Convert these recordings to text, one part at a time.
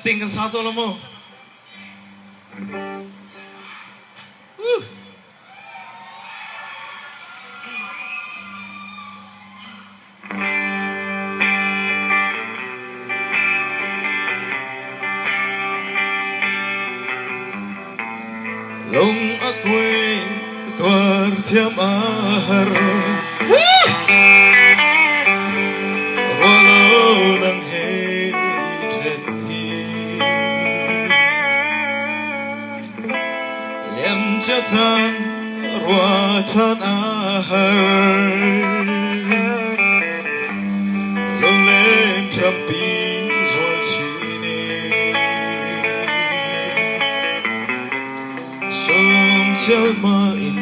acting kan satu lo mo. Uh. Long ako'y tuwar mahar Walo ng Lem jatan ruatan ahar Long leng krampi zol chini Sớm theo mà in,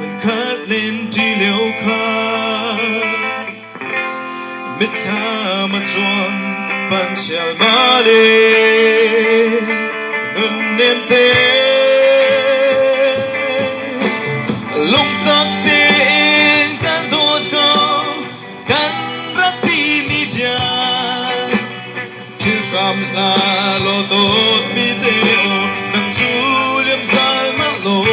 Mình khát lên đi liều khát. Mít tha mà chuan Bạn chèl mà đi. Ngân nêm tên Chứ phạm lo tốt mi tê ô Nang chu liêm dài mắt lô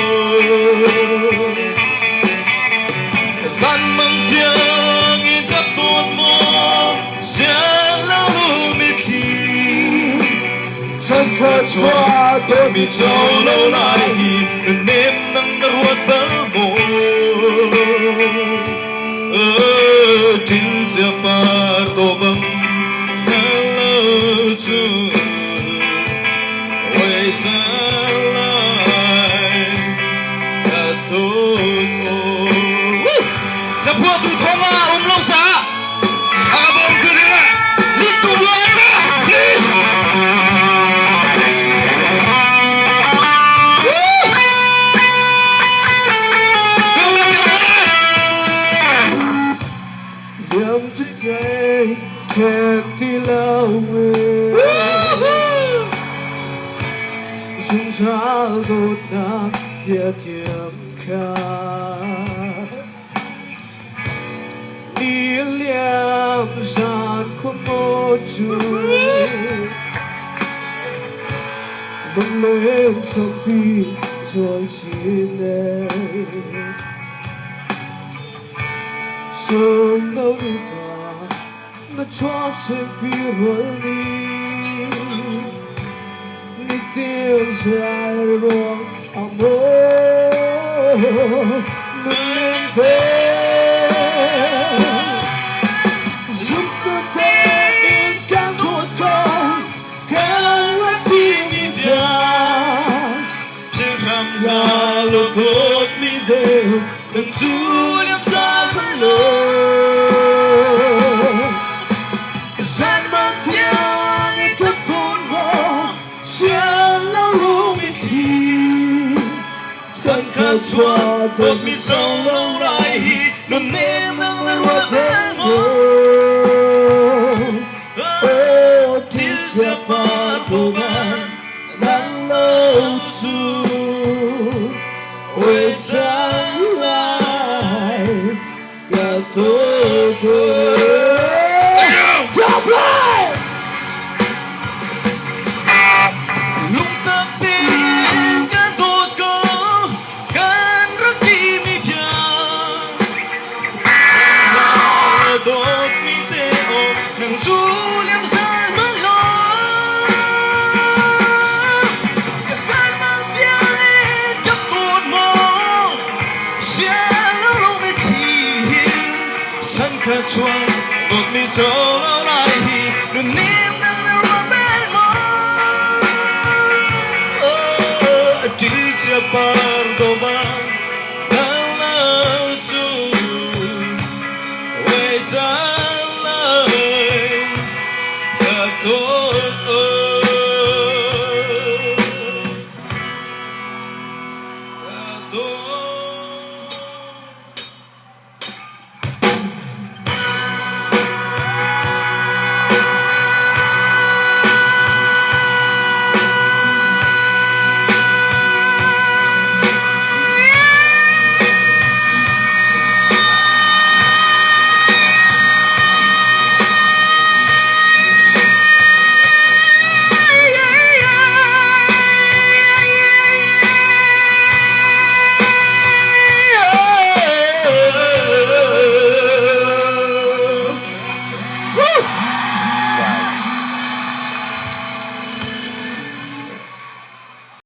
San mang tiếng i giấc tuôn mô lâu mi khi Chân khá choa tôi mi cho lâu lại hi, nếm nắng ruột bơ mô Ơ til giờ buat tu thonga umlong sa abom keringa litu buana please Yam today can't deal with Since I go down yet yam can chúa chút Bỗng lên trong khi rồi xin em Sớm đâu đi qua Nó cho xem sempre rolli Ni Deus vai bom amor Betül sablo Zermantiani tutturma Siallahu mitli Sanka tua Dot mi zon lo raihi Oh, oh. catch one but me told I hear the name Pardon, It's a love, the door.